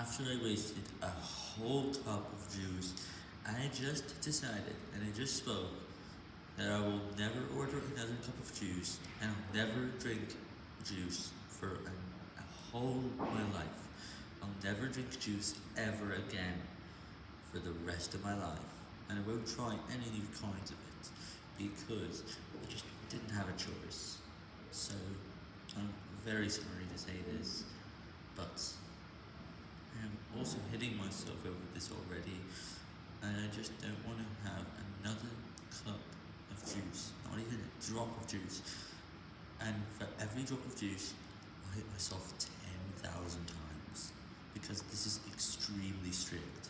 after I wasted a whole cup of juice, I just decided, and I just spoke, that I will never order another cup of juice, and I'll never drink juice for a, a whole my life. I'll never drink juice ever again for the rest of my life, and I won't try any new kinds of it, because I just didn't have a choice. So, I'm very sorry to say this, also hitting myself over this already, and I just don't want to have another cup of juice, not even a drop of juice, and for every drop of juice, I'll hit myself 10,000 times, because this is extremely strict.